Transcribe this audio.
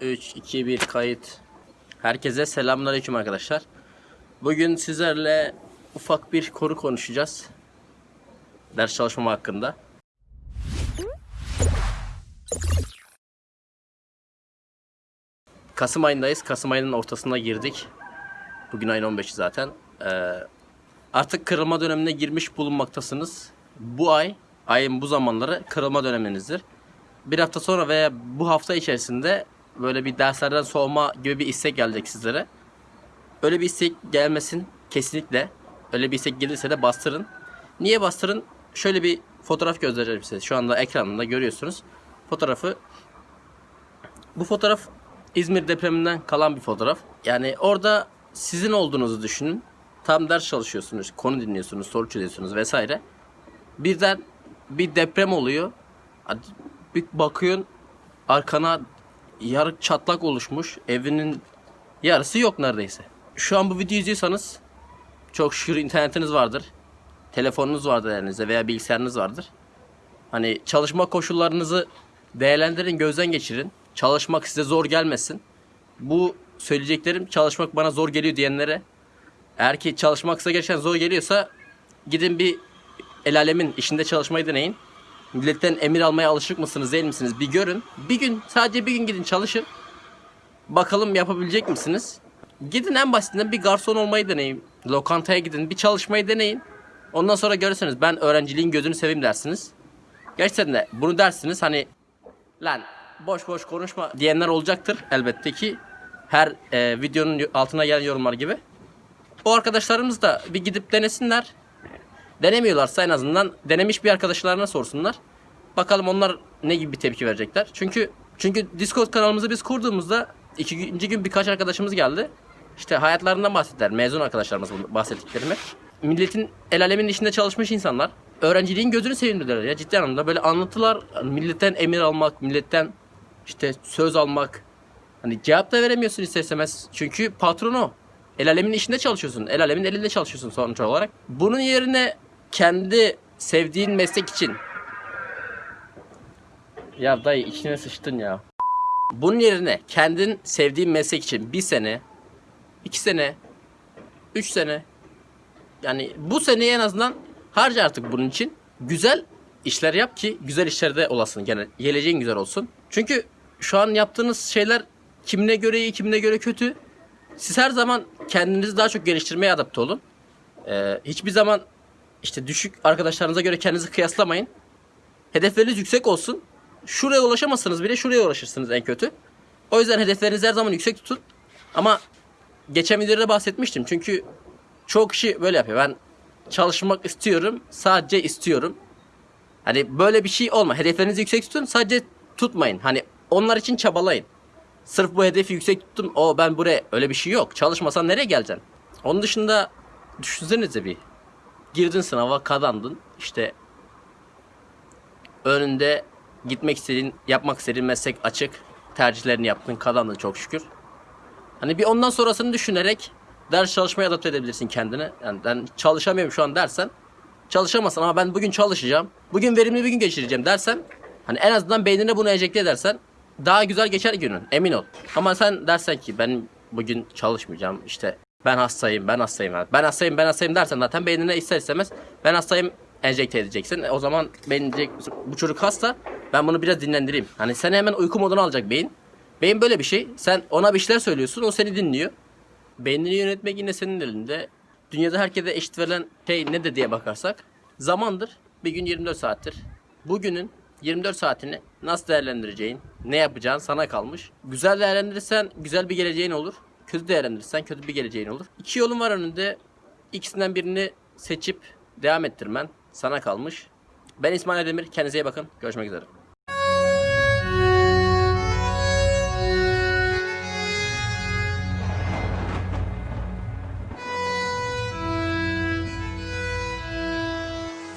3, 2, 1 kayıt. Herkese selamünaleyküm arkadaşlar. Bugün sizlerle ufak bir konu konuşacağız. Ders çalışmam hakkında. Kasım ayındayız. Kasım ayının ortasına girdik. Bugün ayın 15'i zaten. Ee, artık kırılma dönemine girmiş bulunmaktasınız. Bu ay, ayın bu zamanları kırılma döneminizdir. Bir hafta sonra veya bu hafta içerisinde böyle bir derslerden soğuma gibi bir istek gelecek sizlere. Öyle bir istek gelmesin kesinlikle. Öyle bir istek gelirse de bastırın. Niye bastırın? Şöyle bir fotoğraf göstereceğim size. Şu anda ekranında görüyorsunuz. Fotoğrafı bu fotoğraf İzmir depreminden kalan bir fotoğraf. Yani orada sizin olduğunuzu düşünün. Tam ders çalışıyorsunuz, konu dinliyorsunuz, soru çözüyorsunuz vesaire. Birden bir deprem oluyor. Bir bakıyorsun arkana yarık çatlak oluşmuş. Evinin yarısı yok neredeyse. Şu an bu videoyu izliyorsanız çok şükür internetiniz vardır. Telefonunuz vardır elinizde veya bilgisayarınız vardır. Hani çalışma koşullarınızı değerlendirin, gözden geçirin. Çalışmak size zor gelmesin. Bu söyleyeceklerim çalışmak bana zor geliyor diyenlere eğer ki çalışmak size gerçekten zor geliyorsa gidin bir el alemin işinde çalışmayı deneyin. Milletten emir almaya alışık mısınız değil misiniz bir görün. Bir gün sadece bir gün gidin çalışın. Bakalım yapabilecek misiniz? Gidin en basitinden bir garson olmayı deneyin. Lokantaya gidin bir çalışmayı deneyin. Ondan sonra görürsünüz ben öğrenciliğin gözünü seveyim dersiniz. Gerçekten de bunu dersiniz hani lan boş boş konuşma diyenler olacaktır elbette ki. Her e, videonun altına gelen yorumlar gibi. O arkadaşlarımız da bir gidip denesinler. Denemiyorlarsa en azından denemiş bir arkadaşlarına sorsunlar. Bakalım onlar ne gibi bir tepki verecekler. Çünkü çünkü Discord kanalımızı biz kurduğumuzda ikinci gün birkaç arkadaşımız geldi. İşte hayatlarından bahsettiler. Mezun arkadaşlarımız bahsettiklerimi. Milletin el alemin içinde çalışmış insanlar. Öğrenciliğin gözünü seveyim dediler ya ciddi anlamda. Böyle anlatılar. Milletten emir almak, milletten işte söz almak. Hani cevap da veremiyorsun ister. Çünkü patron o. El alemin işinde çalışıyorsun. El alemin elinde çalışıyorsun sonuç olarak. Bunun yerine kendi sevdiğin meslek için ya dayı içine sıçtın ya. Bunun yerine kendin sevdiğin meslek için bir sene, iki sene, üç sene yani bu seneyi en azından harca artık bunun için. Güzel işler yap ki güzel işlerde olasın. Gene geleceğin güzel olsun. Çünkü şu an yaptığınız şeyler kimine göre iyi, kimine göre kötü. Siz her zaman kendinizi daha çok geliştirmeye adapte olun. Ee, hiçbir zaman işte düşük arkadaşlarınıza göre kendinizi kıyaslamayın. Hedefleriniz yüksek olsun. Şuraya ulaşamazsınız bile şuraya ulaşırsınız en kötü. O yüzden hedeflerinizi her zaman yüksek tutun. Ama geçen videoda bahsetmiştim. Çünkü çoğu kişi böyle yapıyor. Ben çalışmak istiyorum. Sadece istiyorum. Hani böyle bir şey olma. Hedeflerinizi yüksek tutun. Sadece tutmayın. Hani onlar için çabalayın. Sırf bu hedefi yüksek tuttum. O ben buraya öyle bir şey yok. Çalışmasan nereye geleceksin? Onun dışında düşünsenize bir. Girdin sınava kazandın. İşte önünde gitmek istediğin, yapmak istediğin meslek açık. Tercihlerini yaptın, kazandın çok şükür. Hani bir ondan sonrasını düşünerek ders çalışmaya adapte edebilirsin kendini. Yani ben çalışamıyorum şu an dersen çalışamazsın ama ben bugün çalışacağım. Bugün verimli bir gün geçireceğim dersen hani en azından beynine bunu enjekte edersen daha güzel geçer günün emin ol. Ama sen dersen ki ben bugün çalışmayacağım işte ben hastayım ben hastayım ben hastayım ben hastayım dersen zaten beynine ister istemez ben hastayım enjekte edeceksin. E, o zaman beyin diyecek bu çocuk hasta ben bunu biraz dinlendireyim. Hani seni hemen uyku moduna alacak beyin. Beyin böyle bir şey. Sen ona bir şeyler söylüyorsun o seni dinliyor. Beynini yönetmek yine senin elinde. Dünyada herkese eşit verilen şey nedir diye bakarsak zamandır. Bir gün 24 saattir. Bugünün 24 saatini nasıl değerlendireceğin, ne yapacağın sana kalmış. Güzel değerlendirirsen güzel bir geleceğin olur. Kötü değerlendirirsen kötü bir geleceğin olur. İki yolun var önünde. İkisinden birini seçip devam ettirmen sana kalmış. Ben İsmail Demir. Kendinize iyi bakın. Görüşmek üzere.